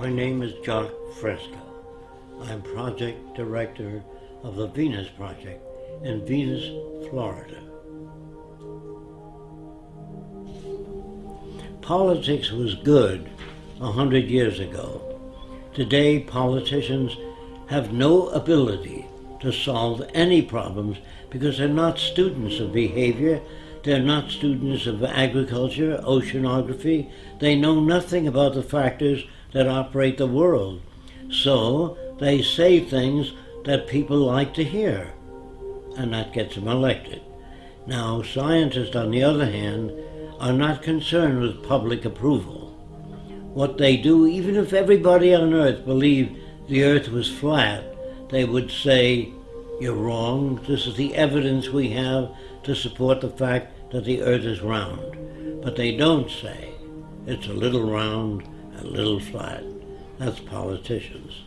My name is Jacque Fresco. I'm project director of the Venus Project in Venus, Florida. Politics was good a hundred years ago. Today, politicians have no ability to solve any problems because they're not students of behavior, they're not students of agriculture, oceanography, they know nothing about the factors that operate the world. So they say things that people like to hear, and that gets them elected. Now, scientists, on the other hand, are not concerned with public approval. What they do, even if everybody on Earth believed the Earth was flat, they would say, you're wrong, this is the evidence we have to support the fact that the Earth is round. But they don't say, it's a little round, a little flat. That's politicians.